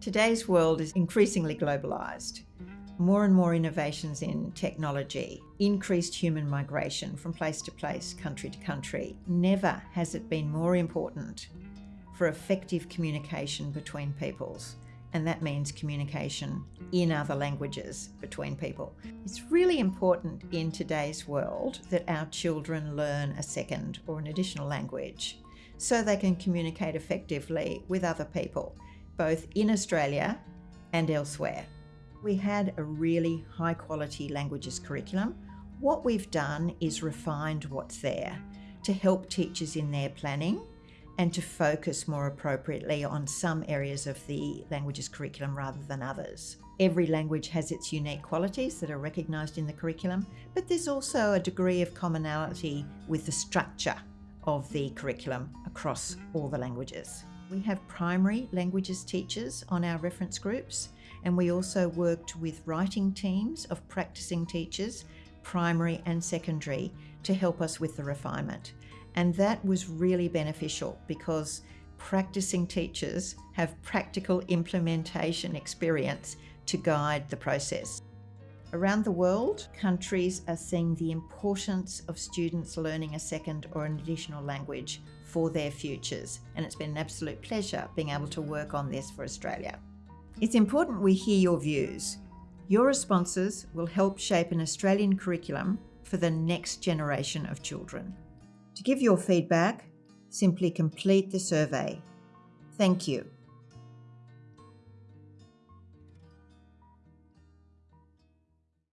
Today's world is increasingly globalised. More and more innovations in technology, increased human migration from place to place, country to country. Never has it been more important for effective communication between peoples. And that means communication in other languages between people. It's really important in today's world that our children learn a second or an additional language so they can communicate effectively with other people both in Australia and elsewhere. We had a really high quality languages curriculum. What we've done is refined what's there to help teachers in their planning and to focus more appropriately on some areas of the languages curriculum rather than others. Every language has its unique qualities that are recognised in the curriculum, but there's also a degree of commonality with the structure of the curriculum across all the languages. We have primary languages teachers on our reference groups, and we also worked with writing teams of practicing teachers, primary and secondary, to help us with the refinement. And that was really beneficial because practicing teachers have practical implementation experience to guide the process. Around the world, countries are seeing the importance of students learning a second or an additional language for their futures, and it's been an absolute pleasure being able to work on this for Australia. It's important we hear your views. Your responses will help shape an Australian curriculum for the next generation of children. To give your feedback, simply complete the survey. Thank you.